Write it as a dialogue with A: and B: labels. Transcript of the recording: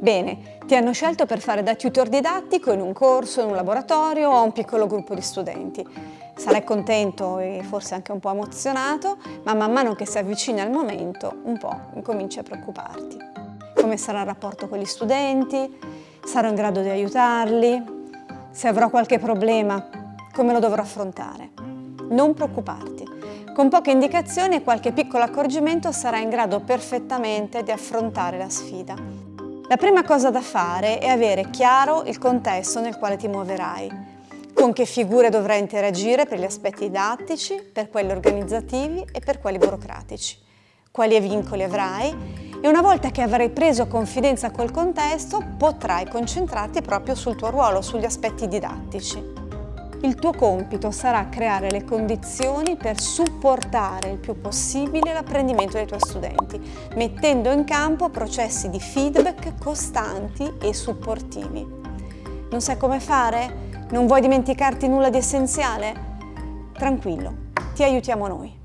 A: Bene, ti hanno scelto per fare da tutor didattico in un corso, in un laboratorio o a un piccolo gruppo di studenti. Sarai contento e forse anche un po' emozionato, ma man mano che si avvicina il momento, un po' incominci a preoccuparti. Come sarà il rapporto con gli studenti? Sarò in grado di aiutarli? Se avrò qualche problema, come lo dovrò affrontare? Non preoccuparti. Con poche indicazioni e qualche piccolo accorgimento sarai in grado perfettamente di affrontare la sfida. La prima cosa da fare è avere chiaro il contesto nel quale ti muoverai, con che figure dovrai interagire per gli aspetti didattici, per quelli organizzativi e per quelli burocratici, quali vincoli avrai e una volta che avrai preso confidenza col contesto potrai concentrarti proprio sul tuo ruolo, sugli aspetti didattici. Il tuo compito sarà creare le condizioni per supportare il più possibile l'apprendimento dei tuoi studenti, mettendo in campo processi di feedback costanti e supportivi. Non sai come fare? Non vuoi dimenticarti nulla di essenziale? Tranquillo, ti aiutiamo noi.